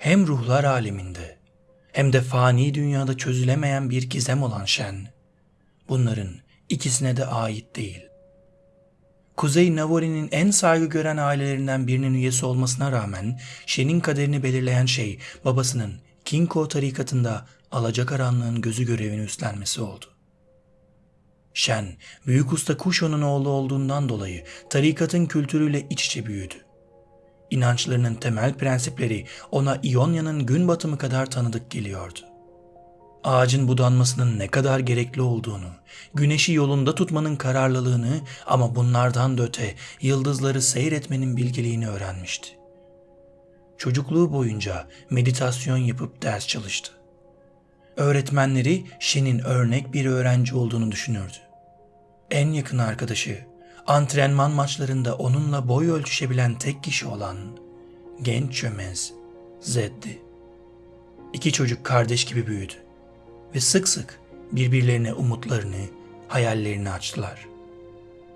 Hem ruhlar aleminde hem de fani dünyada çözülemeyen bir gizem olan Shen, bunların ikisine de ait değil. Kuzey Navori'nin en saygı gören ailelerinden birinin üyesi olmasına rağmen Shen'in kaderini belirleyen şey babasının Kinko tarikatında alacakaranlığın gözü görevini üstlenmesi oldu. Shen, büyük usta Kusho'nun oğlu olduğundan dolayı tarikatın kültürüyle iç içe büyüdü. İnançlarının temel prensipleri ona İonya'nın gün batımı kadar tanıdık geliyordu. Ağacın budanmasının ne kadar gerekli olduğunu, güneşi yolunda tutmanın kararlılığını ama bunlardan da öte yıldızları seyretmenin bilgeliğini öğrenmişti. Çocukluğu boyunca meditasyon yapıp ders çalıştı. Öğretmenleri Shen'in örnek bir öğrenci olduğunu düşünürdü. En yakın arkadaşı antrenman maçlarında onunla boy ölçüşebilen tek kişi olan genç çömez Zed'di. İki çocuk kardeş gibi büyüdü ve sık sık birbirlerine umutlarını, hayallerini açtılar.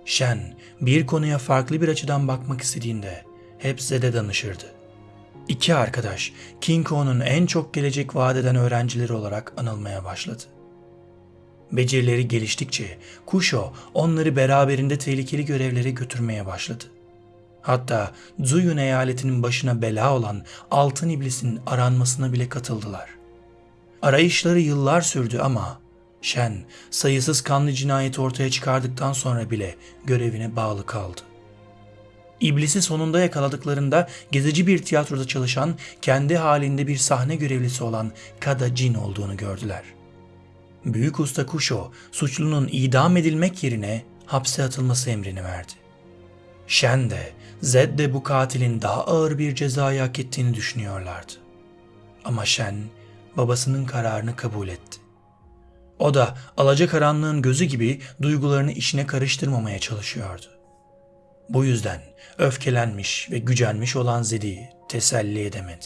Shen bir konuya farklı bir açıdan bakmak istediğinde hep Zed'e danışırdı. İki arkadaş King Kong'un en çok gelecek vaat eden öğrencileri olarak anılmaya başladı. Becerileri geliştikçe Kusho onları beraberinde tehlikeli görevlere götürmeye başladı. Hatta Zuyun eyaletinin başına bela olan Altın İblis'in aranmasına bile katıldılar. Arayışları yıllar sürdü ama Shen sayısız kanlı cinayet ortaya çıkardıktan sonra bile görevine bağlı kaldı. İblisi sonunda yakaladıklarında gezici bir tiyatroda çalışan, kendi halinde bir sahne görevlisi olan Kada Jin olduğunu gördüler. Büyük usta Kusho, suçlunun idam edilmek yerine hapse atılması emrini verdi. Shen de, Zed de bu katilin daha ağır bir cezayı hak ettiğini düşünüyorlardı. Ama Shen, babasının kararını kabul etti. O da alacakaranlığın gözü gibi duygularını işine karıştırmamaya çalışıyordu. Bu yüzden öfkelenmiş ve gücenmiş olan Zed'i teselli edemedi.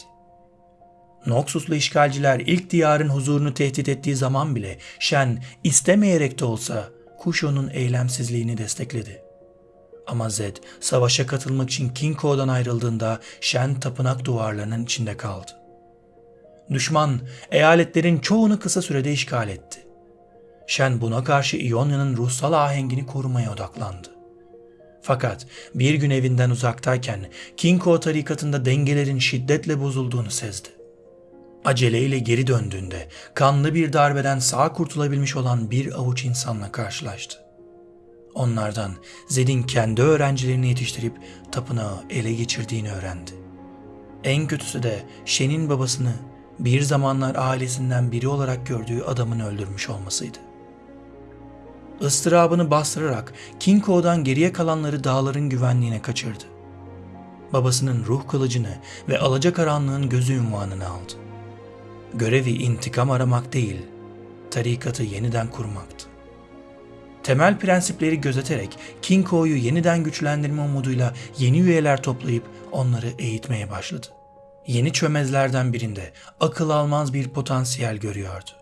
Noxuslu işgalciler ilk diyarın huzurunu tehdit ettiği zaman bile Shen istemeyerek de olsa Kusho'nun eylemsizliğini destekledi. Ama Zed savaşa katılmak için Kinko'dan ayrıldığında Shen tapınak duvarlarının içinde kaldı. Düşman eyaletlerin çoğunu kısa sürede işgal etti. Shen buna karşı İonya'nın ruhsal ahengini korumaya odaklandı. Fakat bir gün evinden uzaktayken Kinko tarikatında dengelerin şiddetle bozulduğunu sezdi. Aceleyle geri döndüğünde kanlı bir darbeden sağ kurtulabilmiş olan bir avuç insanla karşılaştı. Onlardan Zed'in kendi öğrencilerini yetiştirip tapınağı ele geçirdiğini öğrendi. En kötüsü de Shen'in babasını bir zamanlar ailesinden biri olarak gördüğü adamın öldürmüş olmasıydı. Istırabını bastırarak Kinko'dan geriye kalanları dağların güvenliğine kaçırdı. Babasının ruh kılıcını ve alacakaranlığın gözü ünvanını aldı. Görevi intikam aramak değil, tarikatı yeniden kurmaktı. Temel prensipleri gözeterek Kinko'yu yeniden güçlendirme umuduyla yeni üyeler toplayıp onları eğitmeye başladı. Yeni çömezlerden birinde akıl almaz bir potansiyel görüyordu.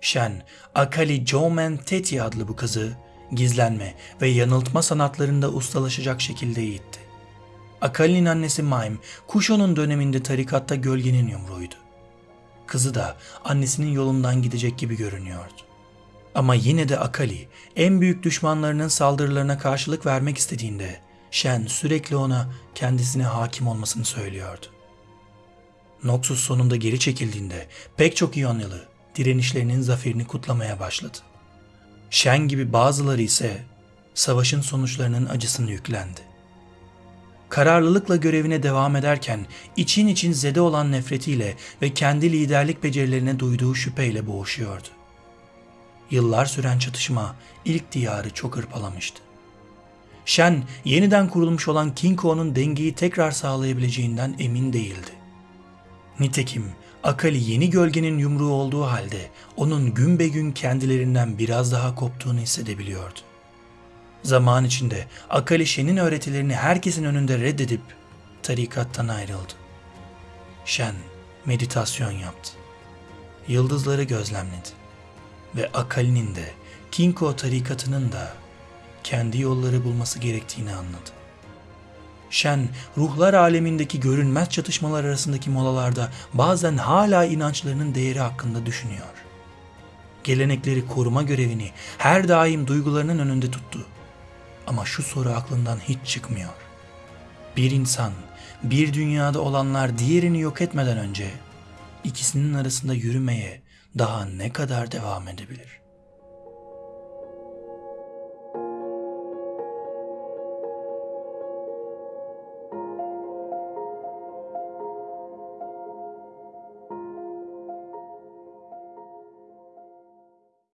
Shen, Akali Jomen Teti adlı bu kızı gizlenme ve yanıltma sanatlarında ustalaşacak şekilde eğitti. Akali'nin annesi Maim, Kusho'nun döneminde tarikatta gölgenin yumruğuydu. Kızı da annesinin yolundan gidecek gibi görünüyordu. Ama yine de Akali en büyük düşmanlarının saldırılarına karşılık vermek istediğinde Shen sürekli ona kendisine hakim olmasını söylüyordu. Noxus sonunda geri çekildiğinde pek çok İyonyalı direnişlerinin zaferini kutlamaya başladı. Shen gibi bazıları ise savaşın sonuçlarının acısını yüklendi. Kararlılıkla görevine devam ederken için için zede olan nefretiyle ve kendi liderlik becerilerine duyduğu şüpheyle boğuşuyordu. Yıllar süren çatışma ilk diyarı çok hırpalamıştı. Shen yeniden kurulmuş olan Kinko'nun dengeyi tekrar sağlayabileceğinden emin değildi. Nitekim Akali yeni gölgenin yumruğu olduğu halde onun gün be gün kendilerinden biraz daha koptuğunu hissedebiliyordu. Zaman içinde Akali Shen'in öğretilerini herkesin önünde reddedip tarikattan ayrıldı. Shen meditasyon yaptı. Yıldızları gözlemledi ve Akali'nin de Kinko tarikatının da kendi yolları bulması gerektiğini anladı. Shen, ruhlar alemindeki görünmez çatışmalar arasındaki molalarda bazen hala inançlarının değeri hakkında düşünüyor. Gelenekleri koruma görevini her daim duygularının önünde tuttu. Ama şu soru aklından hiç çıkmıyor. Bir insan, bir dünyada olanlar diğerini yok etmeden önce ikisinin arasında yürümeye daha ne kadar devam edebilir?